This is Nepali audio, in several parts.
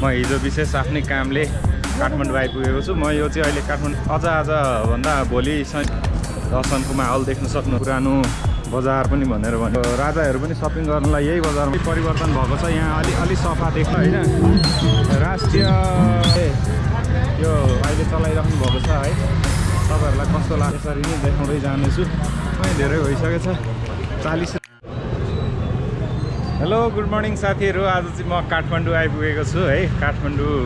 म हिजो विशेष आफ्नै कामले काठमाडौँ आइपुगेको छु। म यो चाहिँ अहिले काठमाडौँ अझ आजभन्दा भोलि दर्शनको माहौल देख्न सक्नु पुरानो बजार पनि भनेर भन्यो। राजाहरू पनि सपिङ गर्नलाई यही बजारमा परिवर्तन भएको छ। यहाँ अलि अलि सफा देख्न होइन। राष्ट्रिय यो अहिले चलाइराख्नु भएको छ है। तपाईँहरूलाई कस्तो लाग्छ यसरी नै देखाउँदै जानेछु। धेरै भइसकेको छ चालिस हेलो गुड मर्निङ साथीहरू। आज चाहिँ म काठमाडौँ आइपुगेको छु है। काठमाडौँ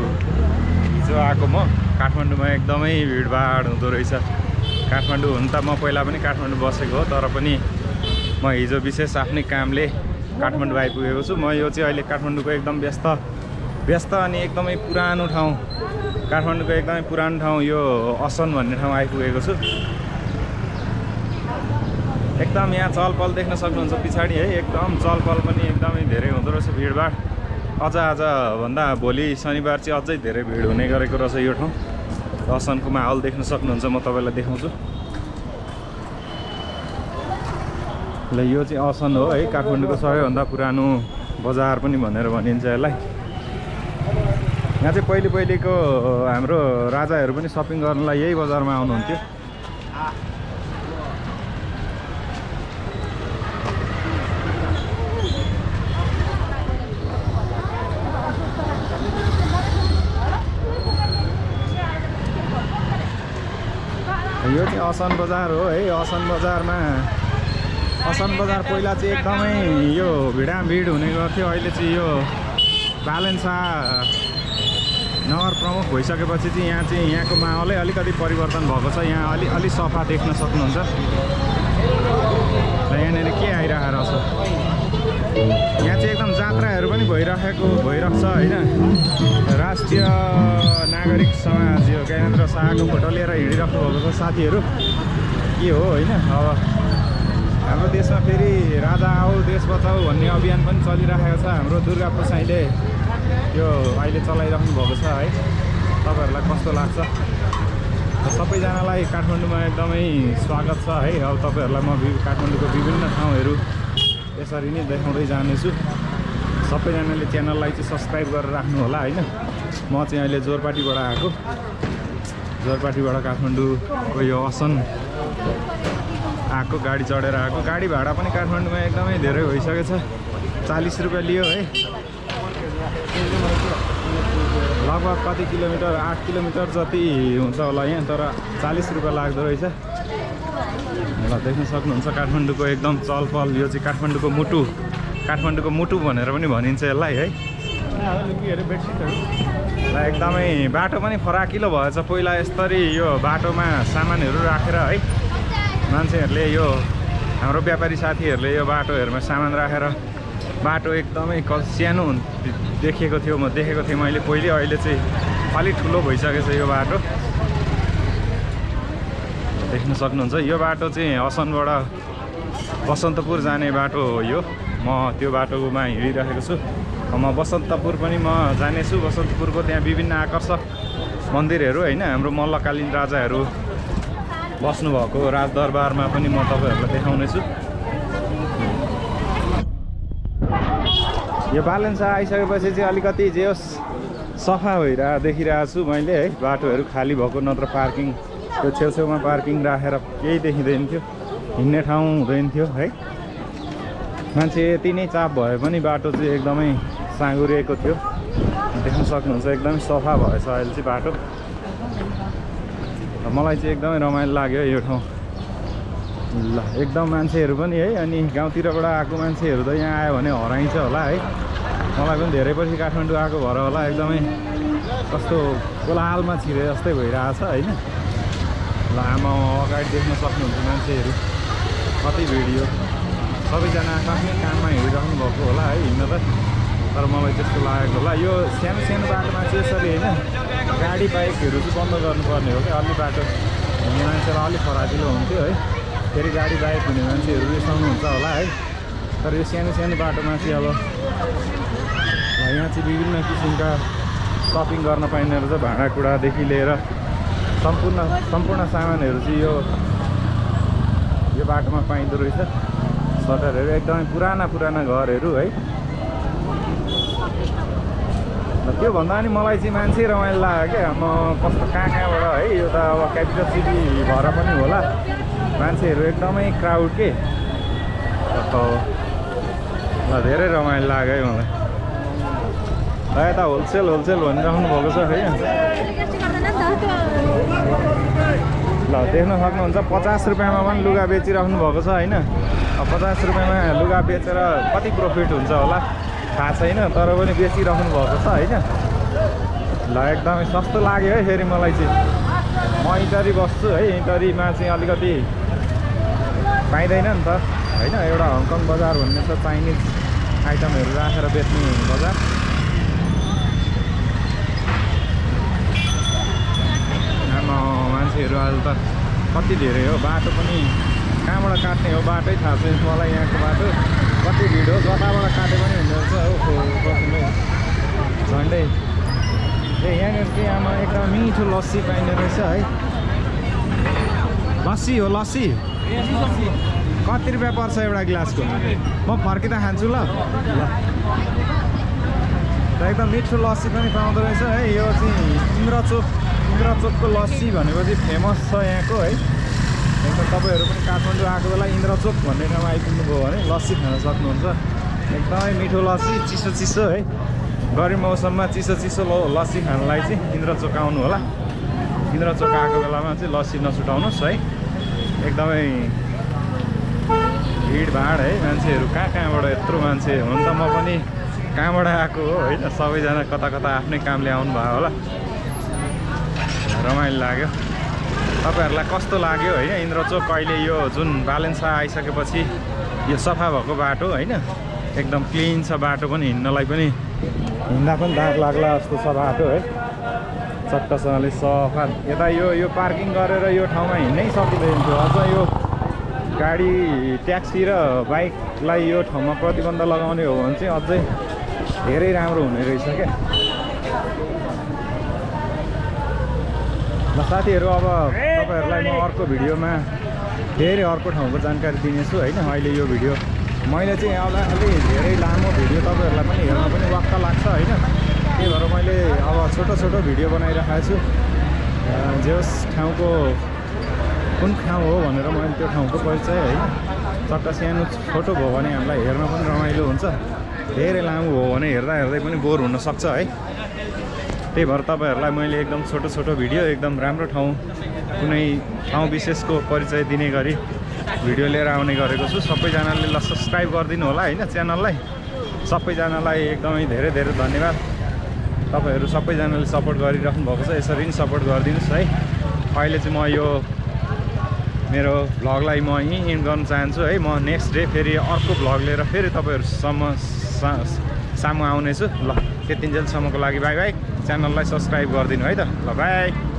हिजो आएको म। काठमाडौँमा एकदमै भिडभाड हुँदो रहेछ। काठमाडौँ हुन त म पहिला पनि काठमाडौँ बसेको हो तर पनि म हिजो विशेष आफ्नै कामले काठमाडौँ आइपुगेको छु। म यो चाहिँ अहिले काठमाडौँको एकदम व्यस्त व्यस्त अनि एकदमै पुरानो ठाउँ काठमाडौँको एकदमै पुरानो ठाउँ यो असन भन्ने ठाउँ आइपुगेको छु। एकदम यहाँ चहलपहल देख्न सक्नुहुन्छ पछाडि है एकदम चहलपहल पनि एकदमै धेरै हुँदो रहेछ भिडभाड। अझ आजभन्दा भोलि शनिबार चाहिँ अझै धेरै भिड हुने गरेको रहेछ यो ठाउँ। दर्शनको माहौल देख्न सक्नुहुन्छ म तपाईँलाई देखाउँछु। ल यो चाहिँ असन हो है काठमाडौँको सबैभन्दा पुरानो बजार पनि भनेर भनिन्छ यसलाई। यहाँ चाहिँ पहिले पहिलेको हाम्रो राजाहरू पनि सपिङ गर्नलाई यही बजारमा आउनुहुन्थ्यो। यो चाहिँ असन बजार हो है असन बजारमा। असन बजार पहिला चाहिँ एकदमै यो भिडाभिड हुने गर्थ्यो अहिले चाहिँ यो बालेन्सा नगर प्रमुख भइसकेपछि चाहिँ यहाँ चाहिँ यहाँको माहौलै अलिकति परिवर्तन भएको छ। यहाँ अलि अलि सफा देख्न सक्नुहुन्छ। र यहाँनिर के आइरहेको रहेछ यहाँ चाहिँ एकदम जात्राहरू पनि भइराखेको भइरहेको छ होइन? राष्ट्रिय नागरिक समाज यो ज्ञानेन्द्र शाहको फोटो लिएर हिँडिराख्नु भएको छ साथीहरू। के हो होइन? अब हाम्रो देशमा फेरि राजा आऊ देश बचाऊ भन्ने अभियान पनि चलिरहेको छ। हाम्रो दुर्गा प्रसाईले यो अहिले चलाइराख्नु भएको छ है? तपाईँहरूलाई कस्तो लाग्छ? सबैजनालाई काठमाडौँमा एकदमै स्वागत छ है? अब तपाईँहरूलाई म काठमाडौँको विभिन्न ठाउँहरू यसरी नै देखाउँदै जानेछु। सबैजनाले च्यानललाई चाहिँ सब्सक्राइब गरेर राख्नु होला होइन? म चाहिँ अहिले जोरपाटीबाट आएको। जोरपाटीबाट काठमाडौँको यो असन। आएको गाडी चढेर आएको। गाडी भाडा पनि काठमाडौँमा एकदमै धेरै भइसकेको छ चालिस रुपियाँ लियो है? लगभग कति किलोमिटर आठ किलोमिटर जति हुन्छ होला यहाँ तर चालिस रुपियाँ लाग्दो रहेछ। ल देख्न सक्नुहुन्छ काठमाडौँको एकदम चहल पहल यो चाहिँ काठमाडौँको मुटु। काठमाडौँको मुटु भनेर पनि भनिन्छ यसलाई है। र एकदमै बाटो पनि फराकिलो भएछ पहिला यसरी यो बाटोमा सामानहरू राखेर है। मान्छेहरूले यो हाम्रो व्यापारी साथीहरूले यो बाटोहरूमा सामान राखेर बाटो एकदमै क सानो देखेको थियो म देखेको थिएँ मैले। पहिले अहिले चाहिँ अलिक ठुलो भइसकेको छ यो बाटो। देख्न सक्नुहुन्छ। यो बाटो चाहिँ असनबाट बसन्तपुर जाने बाटो हो यो। म त्यो बाटोमा हिँडिरहेको छु। म बसन्तपुर पनि म जानेछु। बसन्तपुरको त्यहाँ विभिन्न आकर्षक मन्दिरहरू होइन हाम्रो मल्लकालीन राजाहरू बस्नुभएको राजदरबारमा पनि म तपाईँहरूलाई देखाउनेछु। यो बालेन्सा आइसकेपछि चाहिँ अलिकति जे होस् सफा भइरह देखिरहेको छु मैले है। बाटोहरू खाली भएको नत्र पार्किङ। त्यो छेउछेउमा पार्किङ राखेर केही देखिँदैन थियो हिँड्ने ठाउँ हुँदैन थियो है। मान्छे यति नै चाप भए पनि बाटो चाहिँ एकदमै साँगुरिएको थियो। देख्न सक्नुहुन्छ एकदमै सफा भएछ अहिले चाहिँ बाटो। मलाई चाहिँ एकदमै रमाइलो लाग्यो यो ठाउँ। ल एकदम मान्छेहरू पनि है अनि गाउँतिरबाट आएको मान्छेहरू त यहाँ आयो भने हराइन्छ होला है। मलाई पनि धेरै पछि काठमाडौँ आएको भएर होला एकदमै कस्तो कोलाहालमा छिरे जस्तै भइरहेछ होइन। ल आमा अगाडि देख्न सक्नुहुन्छ मान्छेहरू कति भिड यो सबैजना आफ्नै काममा हिँडिराख्नु भएको होला है हिँड्न त तर मलाई त्यस्तो लागेको होला यो सानो सानो बाटोमा चाहिँ यसरी होइन गाडी बाइकहरू चाहिँ बन्द गर्नुपर्ने हो क्या अलि बाटो हिँड्ने मान्छेलाई अलिक फराकिलो हुन्थ्यो है फेरि गाडी बाइक हुने मान्छेहरू रिसाउनुहुन्छ होला है तर यो सानो सानो बाटोमा चाहिँ अब यहाँ चाहिँ विभिन्न किसिमका सपिङ गर्न पाइने रहेछ भाँडाकुँडादेखि लिएर सम्पूर्ण सम्पूर्ण सामानहरू चाहिँ यो यो बाटोमा पाइँदो रहेछ। सटरहरू एकदमै पुराना पुराना घरहरू है। त्योभन्दा पनि मलाई चाहिँ मान्छे रमाइलो लाग्यो क्या। म कस्तो कहाँ कहाँबाट है यो त अब क्यापिटल सिटी भएर पनि होला। मान्छेहरू एकदमै क्राउड के। धेरै रमाइलो लाग्यो है मलाई। यता होलसेल होलसेल भनिराख्नु भएको छ है। ल देख्न सक्नुहुन्छ पचास रुपियाँमा पनि लुगा बेचिराख्नु भएको छ होइन? पचास रुपियाँमा लुगा बेचेर कति प्रफिट हुन्छ होला? थाहा छैन तर पनि बेचिराख्नु भएको छ होइन? ल एकदमै सस्तो लाग्यो है फेरि मलाई चाहिँ। म इटरी बस्छु है इटरीमा चाहिँ अलिकति पाइँदैन नि त होइन? एउटा हङकङ बजार भन्ने छ चाइनिज आइटमहरू राखेर बेच्ने बजार आमा अहिले त कति धेरै हो? बाटो पनि कहाँबाट काट्ने हो? बाटै थाहा छैन मलाई यहाँको बाटो। कति भिड हो? जताबाट काटे पनि हुँदो रहेछ। हो झन्डै। ए यहाँनिर चाहिँ आमा एकदम मिठो लस्सी पाइने रहेछ है। लस्सी हो लस्सी? कति रुपियाँ पर्छ एउटा गिलासको? म फर्किँदा खान्छु ल। ल। एकदम मिठो लस्सी पनि पाउँदो रहेछ है। यो चाहिँ इन्द्रचोक। इन्द्रचोकको लस्सी भनेपछि फेमस छ यहाँको है। एकदम तपाईँहरू पनि काठमाडौँ आएको बेला इन्द्रचोक भन्ने ठाउँमा आइपुग्नुभयो भने लस्सी खान सक्नुहुन्छ। एकदमै मिठो लस्सी चिसो चिसो है। गर्मी मौसममा चिसो चिसो लस्सी खानलाई चाहिँ इन्द्रचोक आउनु होला। इन्द्रचोक आएको बेलामा चाहिँ लस्सी नछुटाउनुहोस् है। एकदमै भिडभाड है। मान्छेहरू कहाँ कहाँबाट यत्रो मान्छे हुन त म पनि कहाँबाट आएको हो होइन। सबैजना कता कता आफ्नै कामले आउनु भयो होला। रमाइलो लाग्यो। तपाईँहरूलाई कस्तो लाग्यो होइन? इन्द्रचोक अहिले यो जुन बालेन्सा आइसकेपछि यो सफा भएको बाटो होइन? एकदम क्लिन छ बाटो पनि हिँड्नलाई पनि। हिँड्दा पनि दाग लाग्ला जस्तो छ बाटो है? चट्टसँगले सफा। यता यो यो पार्किङ गरेर यो ठाउँमा हिँड्नै सकिँदैन थियो। अझ यो गाडी ट्याक्सी र बाइकलाई यो ठाउँमा प्रतिबन्ध लगाउने हो भने चाहिँ अझै धेरै राम्रो हुने रहेछ क्या। ल साथीहरू अब तपाईँहरूलाई म अर्को भिडियोमा फेरि अर्को ठाउँको जानकारी दिनेछु होइन अहिले यो भिडियो। मैले चाहिँ अब अलि धेरै लामो भिडियो तपाईँहरूलाई पनि हेर्न पनि वाक्क लाग्छ होइन। त्यही भएर मैले अब छोटो छोटो भिडियो बनाइरहेको छु। जे होस् ठाउँको कुन ठाउँ हो भनेर मैले त्यो ठाउँको परिचय होइन। चट्ट सानो छोटो भयो भने हामीलाई हेर्न पनि रमाइलो हुन्छ। धेरै लामो भयो भने हेर्दा हेर्दै पनि बोर हुनसक्छ है। त्यही भएर तपाईँहरूलाई मैले एकदम छोटो छोटो भिडियो एकदम राम्रो ठाउँ कुनै ठाउँ विशेषको परिचय दिने गरी भिडियो लिएर आउने गरेको छु। सबैजनाले ल सब्सक्राइब गरिदिनु होला होइन च्यानललाई। सबैजनालाई एकदमै धेरै धेरै धन्यवाद। तपाईँहरू सबैजनाले सपोर्ट गरिराख्नु भएको छ यसरी नै सपोर्ट गरिदिनुहोस् है। अहिले चाहिँ म यो मेरो भ्लगलाई म यहीँ इन्ड गर्न चाहन्छु है। म नेक्स्ट डे फेरि अर्को भ्लग लिएर फेरि तपाईँहरूसम्म सामु आउनेछु। ल त्यतिन्जेलसम्मको लागि बाई बाई। च्यानललाई सब्सक्राइब गरिदिनु है त ल बाई।